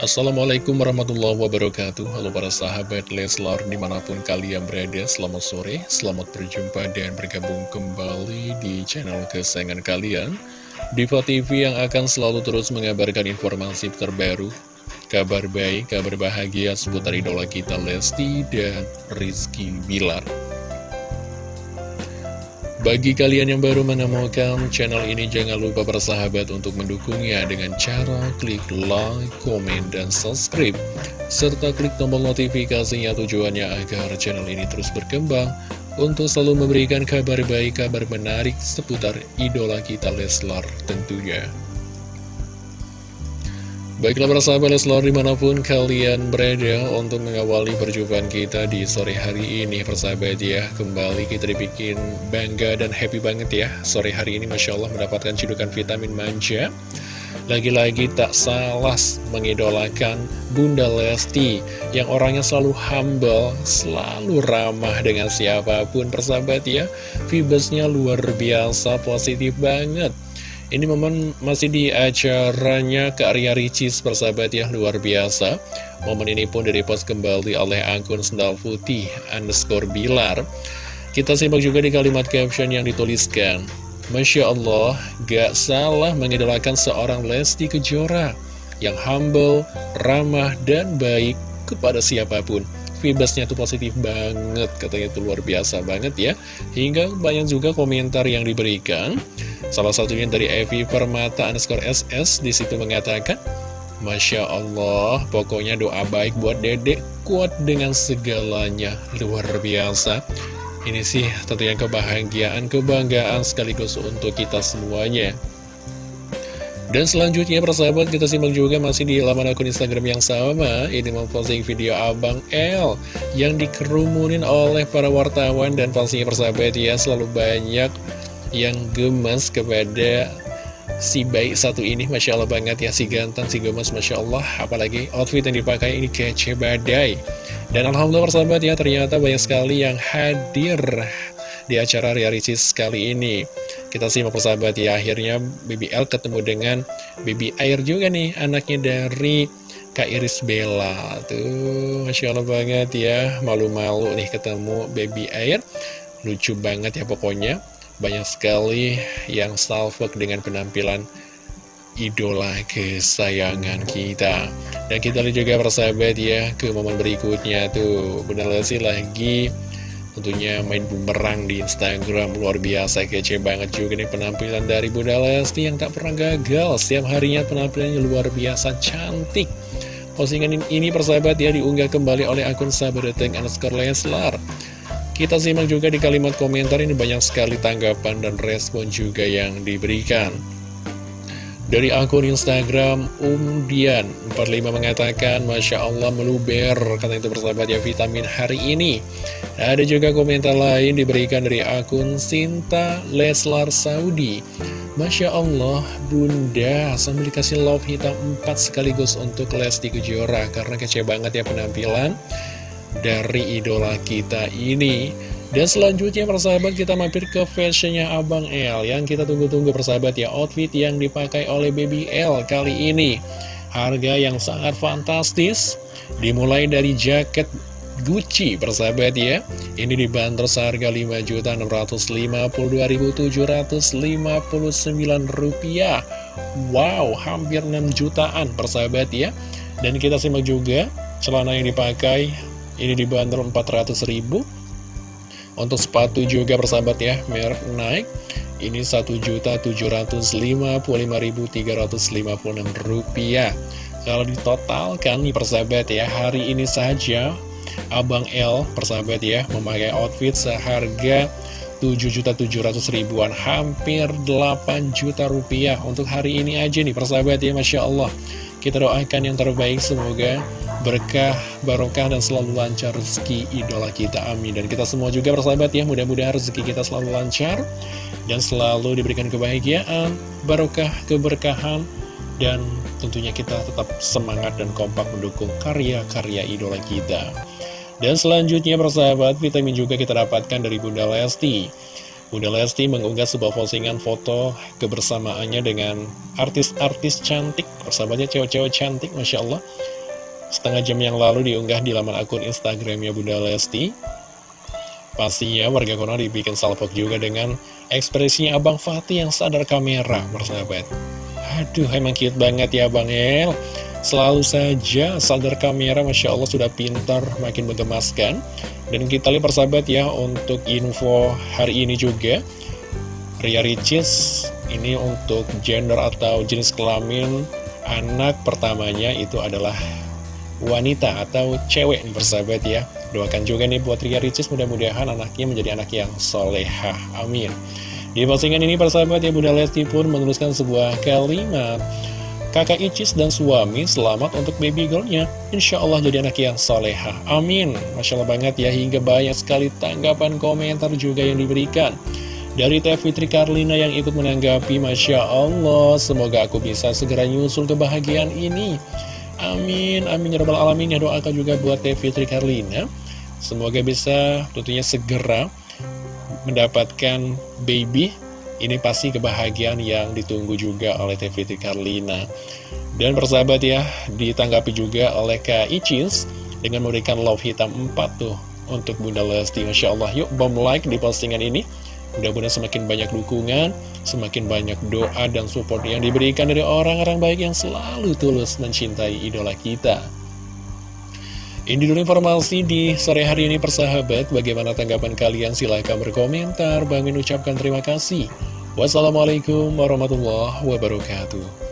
Assalamualaikum warahmatullahi wabarakatuh. Halo para sahabat Leslar di mana pun kalian berada Selamat sore, selamat berjumpa dan bergabung kembali di channel kesayangan kalian. Diva TV yang akan selalu terus mengabarkan informasi terbaru Kabar baik, kabar bahagia seputar idola kita Lesti dan Rizky Bilar bagi kalian yang baru menemukan channel ini, jangan lupa bersahabat untuk mendukungnya dengan cara klik like, komen, dan subscribe. Serta klik tombol notifikasinya tujuannya agar channel ini terus berkembang untuk selalu memberikan kabar baik, kabar menarik seputar idola kita Leslar tentunya. Baiklah para sahabat Leslar di mana pun kalian berada untuk mengawali perjumpaan kita di sore hari ini persahabat ya Kembali kita dibikin bangga dan happy banget ya. Sore hari ini Masya Allah mendapatkan cidukan vitamin manja. Lagi-lagi tak salah mengidolakan Bunda Lesti Yang orangnya selalu humble, selalu ramah dengan siapa pun persahabat ya. Vibesnya luar biasa, positif banget ini momen masih di acaranya ke Arya Ricis persahabat ya luar biasa. Momen ini pun direpost kembali oleh akun sendal putih underscore bilar. Kita simak juga di kalimat caption yang dituliskan. Masya Allah gak salah mengidolakan seorang Lesti Kejora Yang humble, ramah, dan baik kepada siapa pun Vibesnya tuh positif banget katanya itu luar biasa banget ya. Hingga banyak juga komentar yang diberikan. Salah satunya dari Evi Permata underscore SS di situ mengatakan Masya Allah, pokoknya doa baik buat dedek kuat dengan segalanya. Luar biasa. Ini sih tentunya kebahagiaan, kebanggaan sekaligus untuk kita semuanya dan selanjutnya persahabat kita simak juga masih di laman akun Instagram yang sama. Ini memposting video Abang L Yang dikerumunin oleh para wartawan. Dan pastinya persahabat ya Selalu banyak yang gemes kepada si baik satu ini. Masya Allah banget ya si ganteng si gemes Masya Allah. Apalagi outfit yang dipakai ini kece badai. Dan Alhamdulillah persahabat ya ternyata banyak sekali yang hadir di acara Ria Ricis kali ini kita simak persahabat ya akhirnya BBL ketemu dengan Baby Air juga nih anaknya dari Kak Iris Bella. Tuh Masya Allah banget ya malu-malu nih ketemu Baby Air. Lucu banget ya pokoknya. Banyak sekali yang salfok dengan penampilan idola kesayangan kita. Dan kita lihat juga persahabat ya ke momen berikutnya tuh. Bunda Lesti lagi tentunya main bumerang di Instagram Luar biasa kece banget juga nih penampilan dari Bunda Lesti yang tak pernah gagal. Setiap harinya penampilannya luar biasa cantik. Postingan ini persahabat ya diunggah kembali oleh akun sahabat underscore Leslar. Kita simak juga di kalimat komentar ini banyak sekali tanggapan dan respon juga yang diberikan. Dari akun Instagram Umdian45 mengatakan Masya Allah meluber Kata itu bersahabat ya vitamin hari ini. Ada juga komentar lain diberikan dari akun Sinta Leslar Saudi. Masya Allah Bunda sambil dikasih love hitam 4 sekaligus untuk Lesti Kejora Karena kece banget ya penampilan dari idola kita ini dan selanjutnya persahabat kita mampir ke fashionnya Abang L. Yang kita tunggu-tunggu persahabat ya Outfit yang dipakai oleh Baby L kali ini. Harga yang sangat fantastis Dimulai dari jaket Gucci persahabat ya. Ini dibanderol seharga Rp5.652.759 rupiah. Wow hampir 6 jutaan persahabat ya. Dan kita simak juga celana yang dipakai ini dibanderol 400 ribu Untuk sepatu juga persahabat ya Merek naik Ini 1.755.356 rupiah. Kalau ditotalkan nih persahabat ya Hari ini saja Abang L persahabat ya Memakai outfit seharga 7.700 ribuan Hampir 8 juta rupiah. Untuk hari ini aja nih persahabat ya Masya Allah. Kita doakan yang terbaik Semoga berkah, barokah, dan selalu lancar rezeki idola kita. Amin. Dan kita semua juga bersahabat ya, mudah-mudahan rezeki kita selalu lancar, dan selalu diberikan kebahagiaan, barokah, keberkahan, dan tentunya kita tetap semangat dan kompak mendukung karya-karya idola kita. Dan selanjutnya bersahabat, vitamin juga kita dapatkan dari Bunda Lesti. Bunda Lesti mengunggah sebuah postingan foto kebersamaannya dengan artis-artis cantik, persahabatnya cewek-cewek cantik, Masya Allah. Setengah jam yang lalu diunggah di laman akun Instagramnya Bunda Lesti. Pastinya warga kono dibikin salpok juga dengan ekspresinya Abang Fatih yang sadar kamera, persahabat. Aduh, emang cute banget ya Bang El. Selalu saja sadar kamera, Masya Allah sudah pintar, makin menggemaskan. Dan kita lihat persahabat ya untuk info hari ini juga Ria Ricis ini untuk gender atau jenis kelamin anak pertamanya itu adalah wanita atau cewek nih persahabat ya Doakan juga nih buat Ria Ricis mudah-mudahan anaknya menjadi anak yang solehah Amin Di postingan ini persahabat ya Bunda Lesti pun menuliskan sebuah kalimat kakak Icis dan suami selamat untuk baby girlnya. Insya Allah jadi anak yang soleha. Amin. Masya Allah banget ya, hingga banyak sekali tanggapan komentar juga yang diberikan. Dari Teh Fitri Karlina yang ikut menanggapi, Masya Allah, semoga aku bisa segera nyusul kebahagiaan ini. Amin, amin ya rabbal alamin. Ya doakan juga buat Teh Fitri Karlina. Semoga bisa tentunya segera mendapatkan baby ini pasti kebahagiaan yang ditunggu juga oleh TVT Karlina. Dan persahabat ya, ditanggapi juga oleh Kak Icis dengan memberikan love hitam 4 tuh untuk Bunda Lesti. Masya Allah, yuk bom like di postingan ini. Mudah-mudahan semakin banyak dukungan, semakin banyak doa dan support yang diberikan dari orang-orang baik yang selalu tulus mencintai idola kita. Ini dulu informasi di sore hari ini persahabat. Bagaimana tanggapan kalian? Silahkan berkomentar. Bang ucapkan terima kasih. Wassalamualaikum warahmatullahi wabarakatuh.